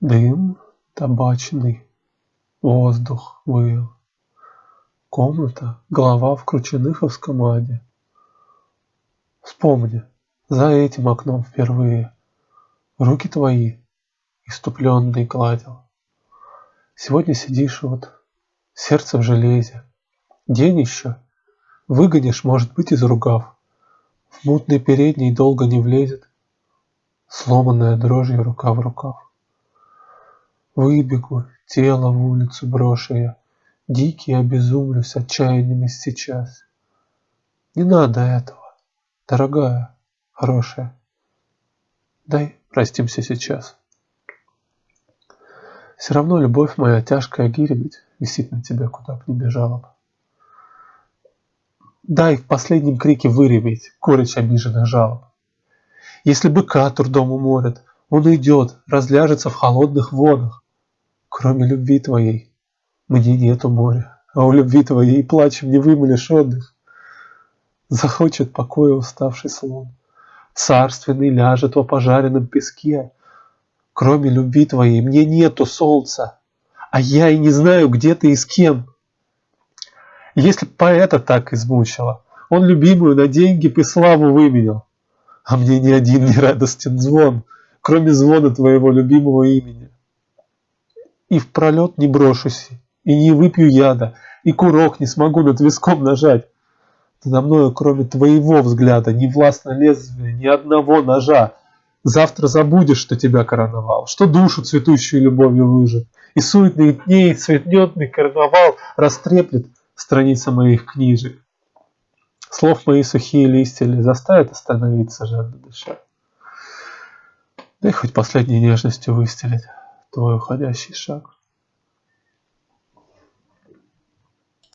Дым табачный, воздух выл. Комната, голова в крученыховском аде. Вспомни, за этим окном впервые Руки твои иступленные гладил. Сегодня сидишь вот, сердце в железе. День еще, выгонишь, может быть, из ругав. В мутный передний долго не влезет, Сломанная дрожью рука в рукав. Выбегу, тело в улицу брошу я, Дикий обезумлюсь отчаяниями сейчас. Не надо этого, дорогая, хорошая. Дай простимся сейчас. Все равно любовь моя тяжкая гиребить Висит на тебе, куда б ни бежала бы. Дай в последнем крике выреветь Горечь обиженных жалоб. Если быка трудом уморят, Он уйдет, разляжется в холодных водах. Кроме любви твоей мне нету моря, А у любви твоей плачем не вымолишь отдых. Захочет покоя уставший слон, Царственный ляжет во пожаренном песке. Кроме любви твоей мне нету солнца, А я и не знаю, где ты и с кем. Если поэта так измучило, Он любимую на деньги и славу выменял. А мне ни один не радостен звон, Кроме звона твоего любимого имени. И в пролет не брошусь, и не выпью яда, И курок не смогу над виском нажать. Надо мною, кроме твоего взгляда, Не властно лезвие ни одного ножа. Завтра забудешь, что тебя короновал, Что душу цветущую любовью выжег, И суетных дней цветнетный карнавал Растреплет страницы моих книжек. Слов мои сухие листья ли заставят остановиться жадно дыша? Дай хоть последней нежностью выстелить твой уходящий шаг.